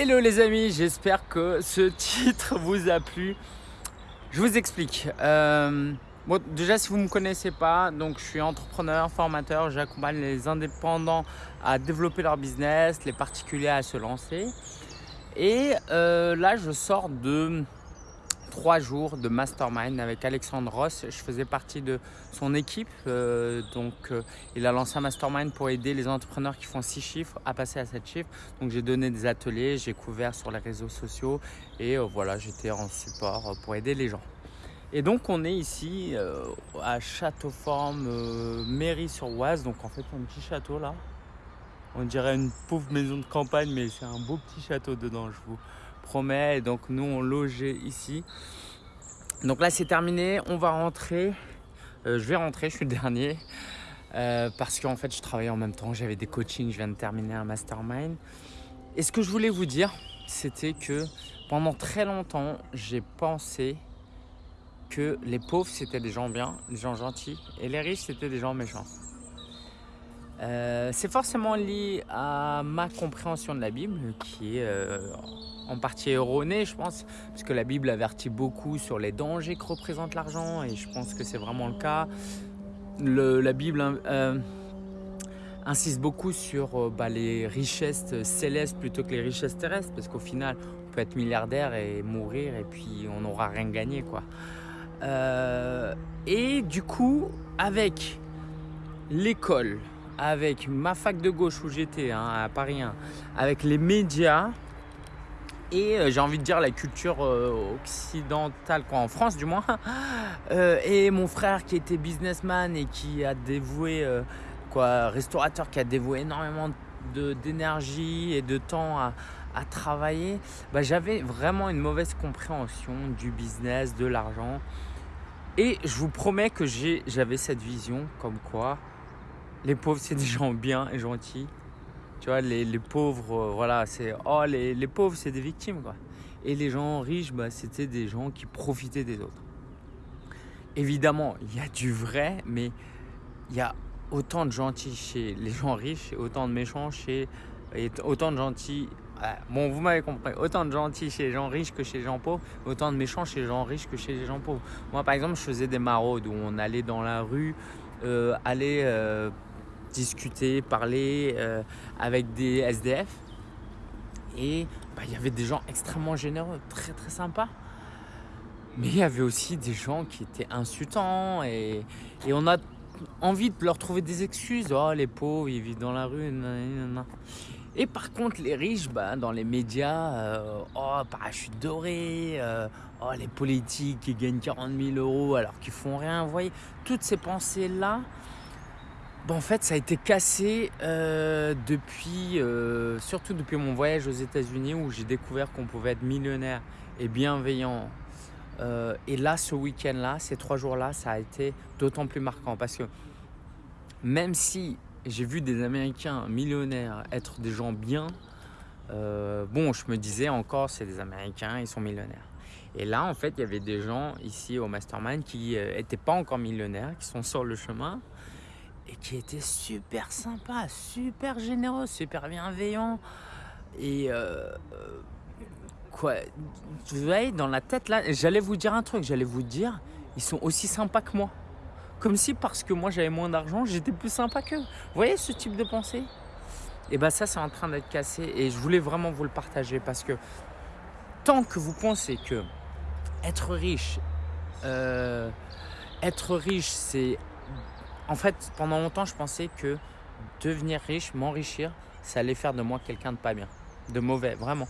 Hello les amis, j'espère que ce titre vous a plu. Je vous explique. Euh, bon, déjà, si vous ne me connaissez pas, donc je suis entrepreneur, formateur. J'accompagne les indépendants à développer leur business, les particuliers à se lancer. Et euh, là, je sors de trois jours de mastermind avec Alexandre Ross. Je faisais partie de son équipe. Euh, donc, euh, il a lancé un mastermind pour aider les entrepreneurs qui font six chiffres à passer à sept chiffres. Donc, j'ai donné des ateliers, j'ai couvert sur les réseaux sociaux et euh, voilà, j'étais en support pour aider les gens. Et donc, on est ici à Châteauforme, Mairie-sur-Oise. Donc, en fait, un petit château là. On dirait une pauvre maison de campagne, mais c'est un beau petit château dedans, je vous promet. Et donc nous on logeait ici. Donc là c'est terminé, on va rentrer. Euh, je vais rentrer, je suis le dernier. Euh, parce qu'en fait je travaillais en même temps, j'avais des coachings, je viens de terminer un mastermind. Et ce que je voulais vous dire, c'était que pendant très longtemps, j'ai pensé que les pauvres c'était des gens bien, des gens gentils, et les riches c'était des gens méchants. Euh, c'est forcément lié à ma compréhension de la Bible qui est en partie erronée, je pense, parce que la Bible avertit beaucoup sur les dangers que représente l'argent, et je pense que c'est vraiment le cas. la Bible euh, insiste beaucoup sur euh, bah, les richesses célestes plutôt que les richesses terrestres, parce qu'au final, on peut être milliardaire et mourir, et puis on n'aura rien gagné. quoi. Euh, et du coup, avec l'école, avec ma fac de gauche où j'étais, hein, à Paris 1, avec les médias, et euh, j'ai envie de dire la culture euh, occidentale, quoi, en France du moins. Euh, et mon frère qui était businessman et qui a dévoué, quoi, restaurateur qui a dévoué énormément d'énergie et de temps à, travailler, bah, j'avais vraiment une mauvaise compréhension du business, de l'argent. Et je vous promets que j'avais cette vision comme quoi les pauvres c'est des gens bien et gentils tu vois, les, pauvres, euh, voilà, c'est oh les, les pauvres c'est des victimes quoi. Et les gens riches, bah, c'était des gens qui profitaient des autres. Évidemment, il y a du vrai, mais il y a autant de gentils chez les gens riches et autant de méchants chez et autant de gentils. Bon, vous m'avez compris. Autant de gentils chez les gens riches que chez les gens pauvres, autant de méchants chez les gens riches que chez les gens pauvres. Moi, par exemple, je faisais des maraudes où on allait dans la rue, euh, aller euh, discuter, parler euh, avec des SDF. Et bah, il y avait des gens extrêmement généreux, très très sympas. Mais il y avait aussi des gens qui étaient insultants et, et, on a envie de leur trouver des excuses. Oh, les pauvres, ils vivent dans la rue. Et par contre, les riches, bah, dans les médias, euh, oh, parachute doré, euh, oh, les politiques qui gagnent 40 000 euros alors qu'ils font rien. Vous voyez, toutes ces pensées-là, en fait, ça a été cassé euh, depuis, euh, surtout depuis mon voyage aux États-Unis où j'ai découvert qu'on pouvait être millionnaire et bienveillant. Euh, et là, ce week-end-là, ces trois jours-là, ça a été d'autant plus marquant parce que même si j'ai vu des Américains millionnaires être des gens bien, bon, je me disais encore, c'est des Américains, ils sont millionnaires. Et là, en fait, il y avait des gens ici au Mastermind qui n'étaient pas encore millionnaires, qui sont sur le chemin, et qui était super sympa, super généreux, super bienveillant. Et euh, euh, quoi, vous voyez, dans la tête là, j'allais vous dire un truc, j'allais vous dire, ils sont aussi sympas que moi. Comme si parce que moi j'avais moins d'argent, j'étais plus sympa qu'eux. Vous voyez ce type de pensée? Et bien ça c'est en train d'être cassé et je voulais vraiment vous le partager parce que tant que vous pensez que être riche, euh, être riche c'est en fait, pendant longtemps, je pensais que devenir riche, m'enrichir, ça allait faire de moi quelqu'un de pas bien, de mauvais, vraiment.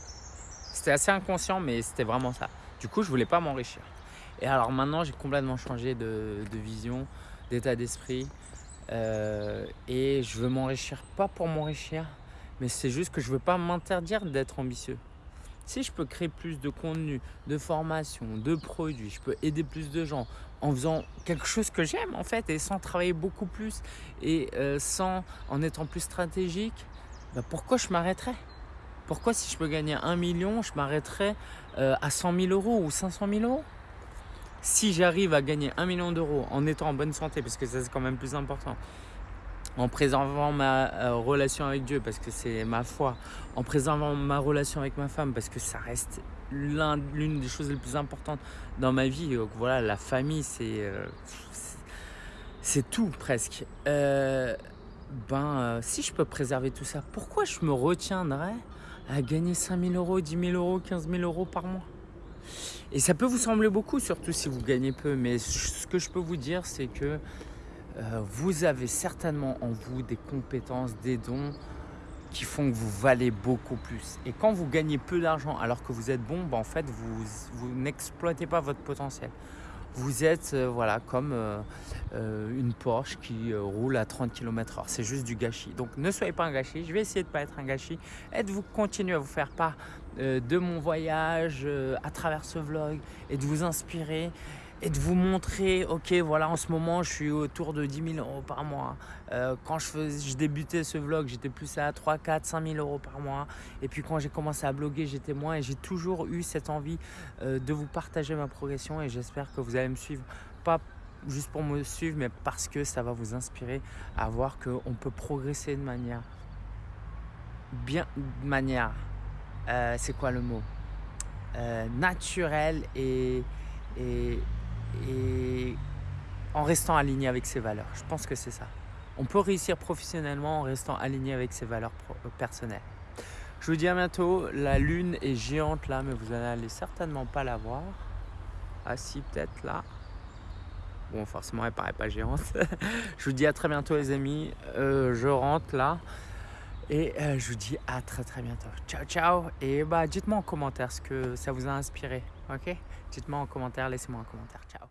C'était assez inconscient, mais c'était vraiment ça. Du coup, je voulais pas m'enrichir. Et alors maintenant, j'ai complètement changé de, vision, d'état d'esprit. Euh, et je veux m'enrichir, pas pour m'enrichir, mais c'est juste que je veux pas m'interdire d'être ambitieux. Si je peux créer plus de contenu, de formation, de produits, je peux aider plus de gens en faisant quelque chose que j'aime en fait et sans travailler beaucoup plus et euh, sans en étant plus stratégique, bah, pourquoi je m'arrêterais? Pourquoi si je peux gagner un million, je m'arrêterais euh, à 100 000 euros ou 500 000 euros? Si j'arrive à gagner un million d'euros en étant en bonne santé, parce que ça c'est quand même plus important, en préservant ma euh, relation avec Dieu parce que c'est ma foi, en préservant ma relation avec ma femme parce que ça reste l'une des choses les plus importantes dans ma vie. Donc voilà, la famille, c'est euh, c'est tout presque. Euh, ben, si je peux préserver tout ça, pourquoi je me retiendrais à gagner 5 000 euros, 10 000 euros, 15 000 euros par mois? Et ça peut vous sembler beaucoup, surtout si vous gagnez peu, mais ce que je peux vous dire, c'est que euh, vous avez certainement en vous des compétences, des dons qui font que vous valez beaucoup plus. Et quand vous gagnez peu d'argent alors que vous êtes bon, ben en fait, vous, vous n'exploitez pas votre potentiel. Vous êtes euh, voilà, comme euh, une Porsche qui roule à 30 km/h. C'est juste du gâchis. Donc ne soyez pas un gâchis. Je vais essayer de ne pas être un gâchis. Et de vous continuer à vous faire part de mon voyage à travers ce vlog et de vous inspirer? Et de vous montrer, ok, voilà, en ce moment, je suis autour de 10 000 euros par mois. Euh, quand je, je débutais ce vlog, j'étais plus à 3, 4, 5 000 euros par mois. Et puis quand j'ai commencé à bloguer, j'étais moins. Et j'ai toujours eu cette envie euh, de vous partager ma progression. Et j'espère que vous allez me suivre, pas juste pour me suivre, mais parce que ça va vous inspirer à voir qu'on peut progresser de manière bien, de manière, euh, c'est quoi le mot? Naturelle et, et et en restant aligné avec ses valeurs. Je pense que c'est ça. On peut réussir professionnellement en restant aligné avec ses valeurs euh, personnelles. Je vous dis à bientôt. La lune est géante là, mais vous n'allez certainement pas la voir. Ah si, peut-être là. Bon, forcément, elle paraît pas géante. je vous dis à très bientôt les amis. Euh, je rentre là. Et euh, je vous dis à très très bientôt. Ciao ciao. Et bah dites-moi en commentaire ce que ça vous a inspiré. Ok? Dites-moi en commentaire, laissez-moi un commentaire. Ciao.